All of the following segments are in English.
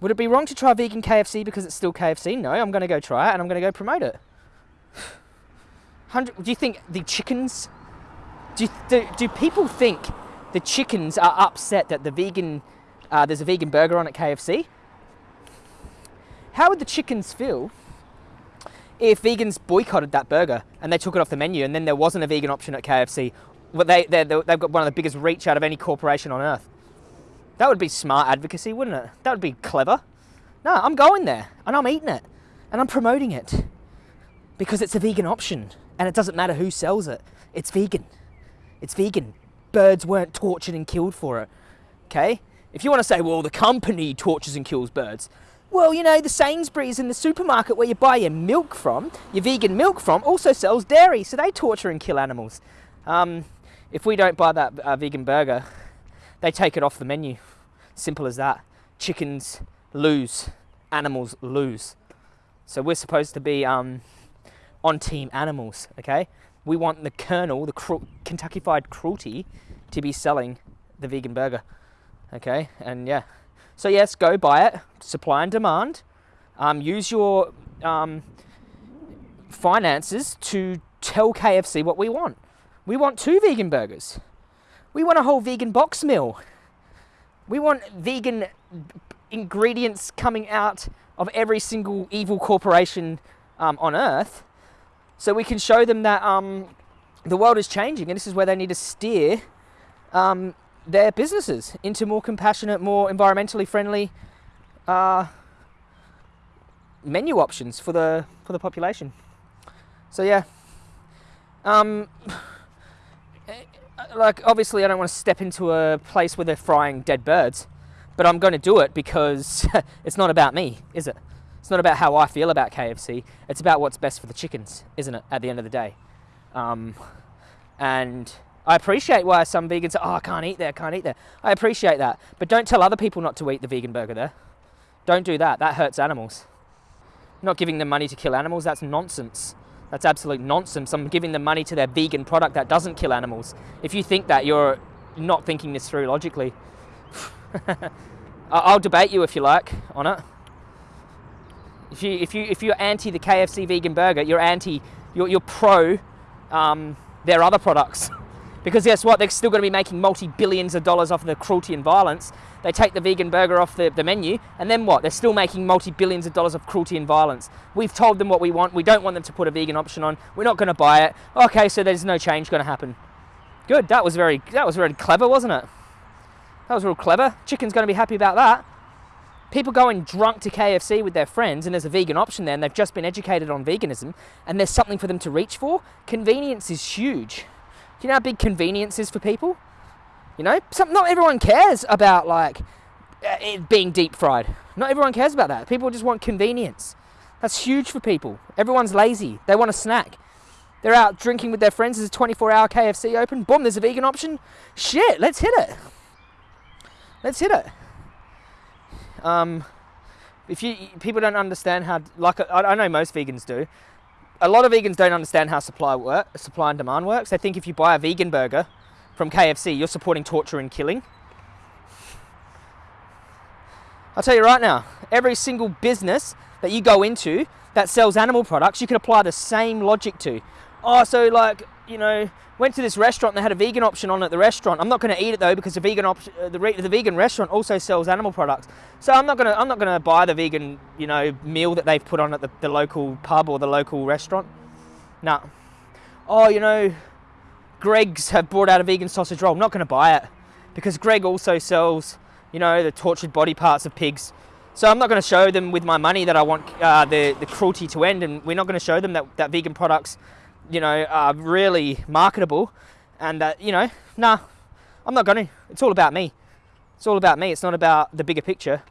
Would it be wrong to try vegan KFC because it's still KFC? No, I'm going to go try it and I'm going to go promote it. 100, do you think the chickens, do, do, do people think the chickens are upset that the vegan, uh, there's a vegan burger on at KFC? How would the chickens feel if vegans boycotted that burger and they took it off the menu and then there wasn't a vegan option at KFC? Well, they, they've got one of the biggest reach out of any corporation on earth. That would be smart advocacy, wouldn't it? That would be clever. No, I'm going there and I'm eating it and I'm promoting it because it's a vegan option and it doesn't matter who sells it. It's vegan. It's vegan. Birds weren't tortured and killed for it. Okay? If you want to say, well, the company tortures and kills birds, well, you know, the Sainsbury's in the supermarket where you buy your milk from, your vegan milk from, also sells dairy, so they torture and kill animals. Um, if we don't buy that uh, vegan burger, they take it off the menu. Simple as that. Chickens lose, animals lose. So we're supposed to be um, on team animals, okay? We want the Colonel, the cru- Kentucky Fried Cruelty, to be selling the vegan burger, okay? And yeah. So yes, go buy it. Supply and demand. Um, use your um, finances to tell KFC what we want. We want two vegan burgers. We want a whole vegan box meal. We want vegan ingredients coming out of every single evil corporation um, on earth so we can show them that um, the world is changing and this is where they need to steer um, their businesses into more compassionate, more environmentally friendly uh, menu options for the for the population. So yeah, um, like obviously I don't want to step into a place where they're frying dead birds, but I'm going to do it because it's not about me, is it? It's not about how I feel about KFC. It's about what's best for the chickens, isn't it? At the end of the day, um, and I appreciate why some vegans are, oh, I can't eat there, I can't eat there. I appreciate that. But don't tell other people not to eat the vegan burger there. Don't do that. That hurts animals. Not giving them money to kill animals, that's nonsense. That's absolute nonsense. I'm giving them money to their vegan product that doesn't kill animals. If you think that, you're not thinking this through logically. I'll debate you if you like on it. If you if you if you're anti the KFC vegan burger, you're anti you're, you're pro um, their other products. Because guess what? They're still going to be making multi billions of dollars off of the cruelty and violence. They take the vegan burger off the, the menu, and then what? They're still making multi billions of dollars of cruelty and violence. We've told them what we want. We don't want them to put a vegan option on. We're not going to buy it. Okay, so there's no change going to happen. Good. That was very that was very clever, wasn't it? That was real clever. Chicken's going to be happy about that. People going drunk to KFC with their friends, and there's a vegan option there, and they've just been educated on veganism, and there's something for them to reach for. Convenience is huge. Do you know how big convenience is for people? You know, some, not everyone cares about like uh, it being deep fried. Not everyone cares about that. People just want convenience. That's huge for people. Everyone's lazy. They want a snack. They're out drinking with their friends. There's a 24 hour KFC open. Boom, there's a vegan option. Shit, let's hit it. Let's hit it. Um, if you people don't understand how, like I, I know most vegans do, a lot of vegans don't understand how supply work, supply and demand works. They think if you buy a vegan burger from KFC, you're supporting torture and killing. I'll tell you right now, every single business that you go into that sells animal products, you can apply the same logic to. Oh, so like, you know, went to this restaurant and they had a vegan option on at the restaurant. I'm not going to eat it though because the vegan option, uh, the, the vegan restaurant also sells animal products. So I'm not going to I'm not going to buy the vegan you know meal that they've put on at the, the local pub or the local restaurant. No. Oh, you know, Greggs have brought out a vegan sausage roll. I'm not going to buy it because Greg also sells you know the tortured body parts of pigs. So I'm not going to show them with my money that I want uh, the the cruelty to end, and we're not going to show them that that vegan products you know, are really marketable and that, you know, nah, I'm not going to. It's all about me. It's all about me. It's not about the bigger picture.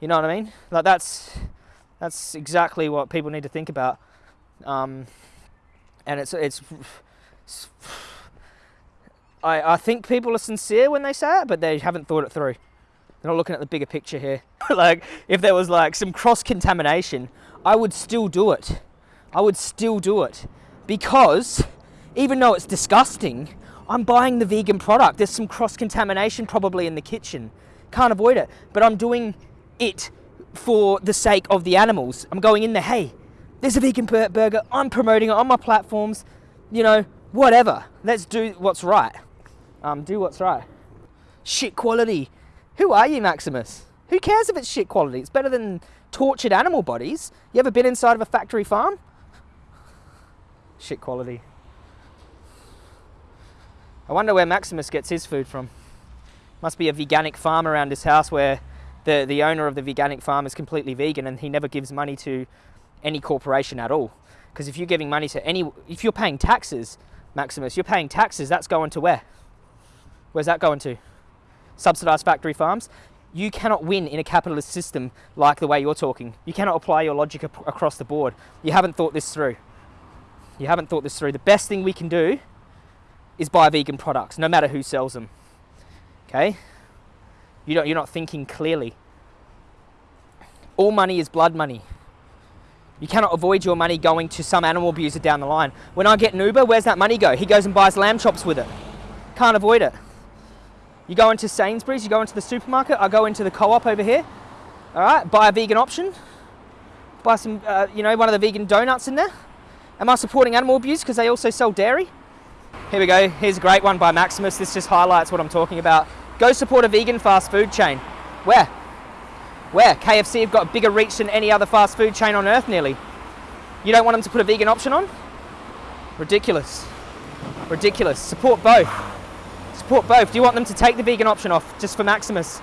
You know what I mean? Like that's that's exactly what people need to think about. Um, and it's, it's it's I I think people are sincere when they say it, but they haven't thought it through. They're not looking at the bigger picture here. like if there was like some cross contamination, I would still do it. I would still do it because even though it's disgusting, I'm buying the vegan product. There's some cross contamination probably in the kitchen. Can't avoid it. But I'm doing it for the sake of the animals. I'm going in there, hey, there's a vegan burger. I'm promoting it on my platforms. You know, whatever. Let's do what's right. Um, do what's right. Shit quality. Who are you, Maximus? Who cares if it's shit quality? It's better than tortured animal bodies. You ever been inside of a factory farm? Shit quality. I wonder where Maximus gets his food from. Must be a veganic farm around his house where the, the owner of the veganic farm is completely vegan and he never gives money to any corporation at all. Because if you're giving money to any, if you're paying taxes, Maximus, you're paying taxes, that's going to where? Where's that going to? Subsidized factory farms? You cannot win in a capitalist system like the way you're talking. You cannot apply your logic across the board. You haven't thought this through. You haven't thought this through. The best thing we can do is buy vegan products, no matter who sells them. Okay? You don't, you're not thinking clearly. All money is blood money. You cannot avoid your money going to some animal abuser down the line. When I get an Uber, where's that money go? He goes and buys lamb chops with it. Can't avoid it. You go into Sainsbury's, you go into the supermarket, I go into the co-op over here. All right, buy a vegan option. Buy some, uh, you know, one of the vegan donuts in there. Am I supporting animal abuse because they also sell dairy? Here we go. Here's a great one by Maximus. This just highlights what I'm talking about. Go support a vegan fast food chain. Where? Where? KFC have got a bigger reach than any other fast food chain on earth nearly. You don't want them to put a vegan option on? Ridiculous. Ridiculous. Support both. Support both. Do you want them to take the vegan option off just for Maximus?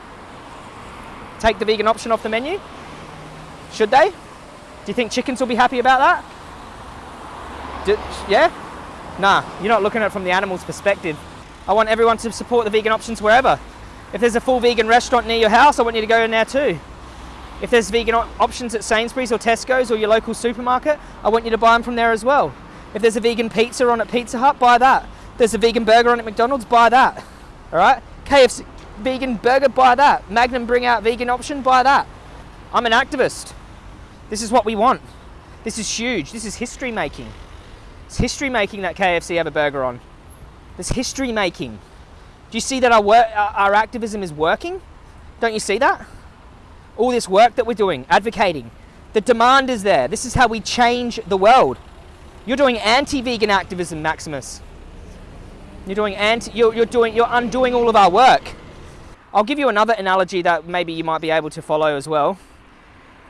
Take the vegan option off the menu? Should they? Do you think chickens will be happy about that? Yeah? Nah, you're not looking at it from the animal's perspective. I want everyone to support the vegan options wherever. If there's a full vegan restaurant near your house, I want you to go in there too. If there's vegan options at Sainsbury's or Tesco's or your local supermarket, I want you to buy them from there as well. If there's a vegan pizza on at Pizza Hut, buy that. If there's a vegan burger on at McDonald's, buy that. All right? KFC vegan burger, buy that. Magnum bring out vegan option, buy that. I'm an activist. This is what we want. This is huge. This is history making. It's history making that KFC have a burger on. There's history making. Do you see that our, work, our activism is working? Don't you see that? All this work that we're doing, advocating. The demand is there. This is how we change the world. You're doing anti-vegan activism, Maximus. You're doing anti, you're, you're doing, you're undoing all of our work. I'll give you another analogy that maybe you might be able to follow as well.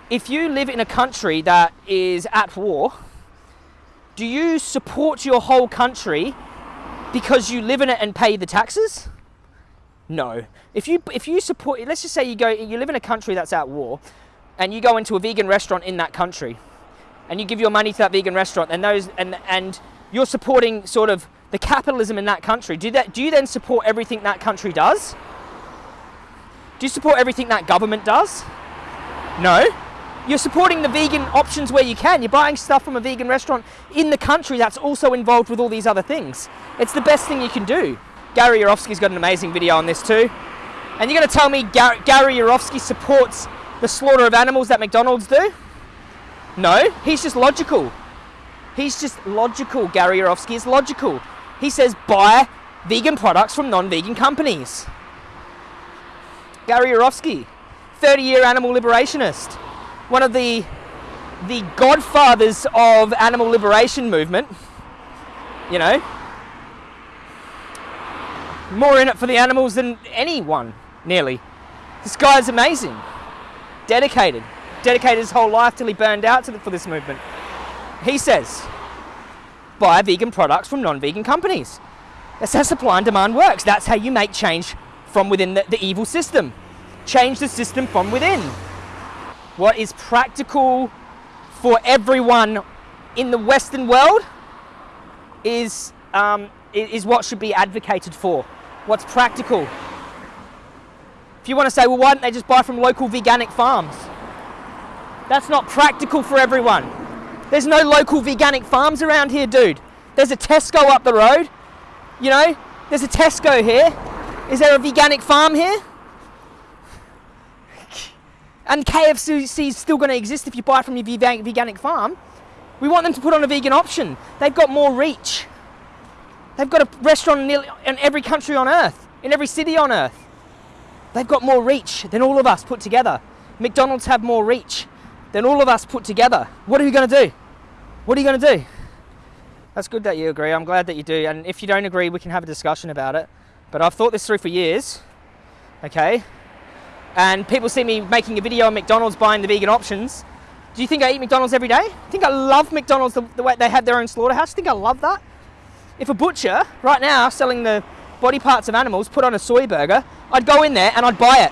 If you live in a country that is at war, do you support your whole country because you live in it and pay the taxes? No. If you if you support, let's just say you go, you live in a country that's at war, and you go into a vegan restaurant in that country, and you give your money to that vegan restaurant, and those and and you're supporting sort of the capitalism in that country. Do that? Do you then support everything that country does? Do you support everything that government does? No. You're supporting the vegan options where you can. You're buying stuff from a vegan restaurant in the country that's also involved with all these other things. It's the best thing you can do. Gary Yourofsky's got an amazing video on this too. And you're going to tell me Gar Gary Yourofsky supports the slaughter of animals that McDonald's do? No, he's just logical. He's just logical. Gary Yourofsky is logical. He says buy vegan products from non-vegan companies. Gary Yourofsky, 30-year animal liberationist one of the the godfathers of animal liberation movement. You know, more in it for the animals than anyone, nearly. This guy's amazing, dedicated, dedicated his whole life till he burned out the, for this movement. He says, buy vegan products from non-vegan companies. That's how supply and demand works. That's how you make change from within the, the evil system. Change the system from within what is practical for everyone in the Western world is, um, is what should be advocated for. What's practical. If you want to say, well, why don't they just buy from local veganic farms? That's not practical for everyone. There's no local veganic farms around here, dude. There's a Tesco up the road. You know, there's a Tesco here. Is there a veganic farm here? And KFC is still going to exist if you buy from your veganic farm. We want them to put on a vegan option. They've got more reach. They've got a restaurant in every country on earth, in every city on earth. They've got more reach than all of us put together. McDonald's have more reach than all of us put together. What are you going to do? What are you going to do? That's good that you agree. I'm glad that you do. And if you don't agree, we can have a discussion about it. But I've thought this through for years, okay? And people see me making a video on McDonald's buying the vegan options. Do you think I eat McDonald's every day? I think I love McDonald's the, the way they have their own slaughterhouse. I think I love that. If a butcher right now selling the body parts of animals put on a soy burger, I'd go in there and I'd buy it.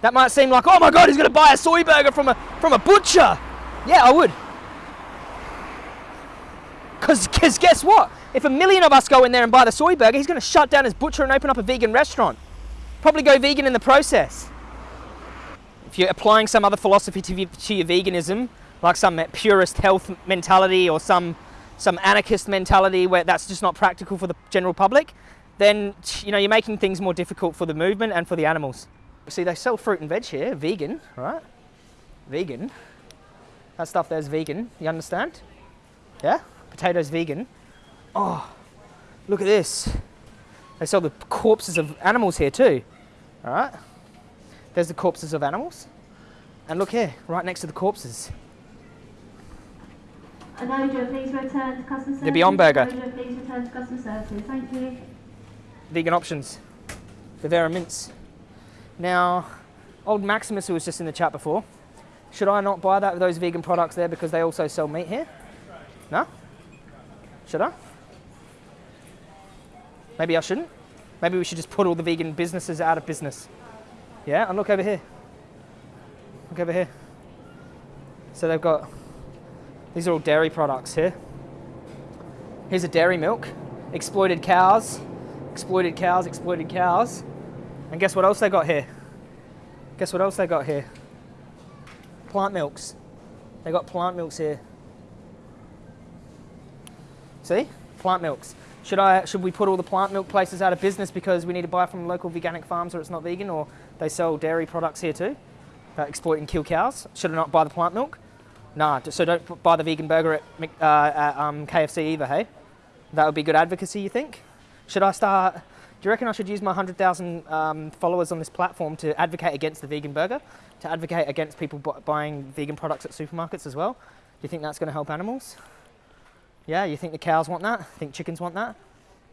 That might seem like, oh my god, he's going to buy a soy burger from a from a butcher. Yeah, I would. Because guess what? If a million of us go in there and buy the soy burger, he's going to shut down his butcher and open up a vegan restaurant. Probably go vegan in the process. If you're applying some other philosophy to, to your veganism, like some purist health mentality or some some anarchist mentality where that's just not practical for the general public, then you know you're making things more difficult for the movement and for the animals. See, they sell fruit and veg here, vegan, right? Vegan. That stuff there's vegan, you understand? Yeah? Potatoes vegan. Oh, look at this. They sell the corpses of animals here too, all right? There's the corpses of animals. And look here, right next to the corpses. Please return to customer service. The Beyond Burger. Please return to customer services. Thank you. Vegan options. Vivera mince. Now, old Maximus who was just in the chat before, should I not buy that those vegan products there because they also sell meat here? No? Should I? Maybe I shouldn't. Maybe we should just put all the vegan businesses out of business. Yeah, and look over here. Look over here. So they've got, these are all dairy products here. Here's a dairy milk, exploited cows, exploited cows, exploited cows. And guess what else they got here? Guess what else they got here? Plant milks. They got plant milks here. See? Plant milks. Should I should we put all the plant milk places out of business because we need to buy from local organic farms or it's not vegan or they sell dairy products here too that exploit and kill cows? Should I not buy the plant milk? Nah, so don't buy the vegan burger at, uh, at um, KFC either, hey? That would be good advocacy, you think? Should I start do you reckon I should use my 100,000 um, followers on this platform to advocate against the vegan burger, to advocate against people buying vegan products at supermarkets as well? Do you think that's going to help animals? Yeah, you think the cows want that? Think chickens want that?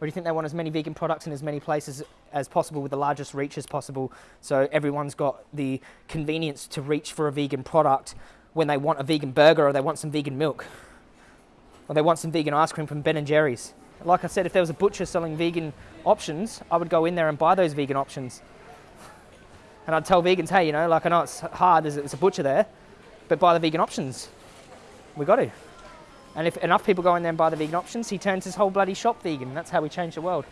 Or do you think they want as many vegan products in as many places as possible with the largest reach as possible so everyone's got the convenience to reach for a vegan product when they want a vegan burger or they want some vegan milk or they want some vegan ice cream from Ben & Jerry's? Like I said, if there was a butcher selling vegan options, I would go in there and buy those vegan options. And I'd tell vegans, hey, you know, like I know it's hard, there's a butcher there, but buy the vegan options. We got to. And if enough people go in there and buy the vegan options, he turns his whole bloody shop vegan. That's how we change the world.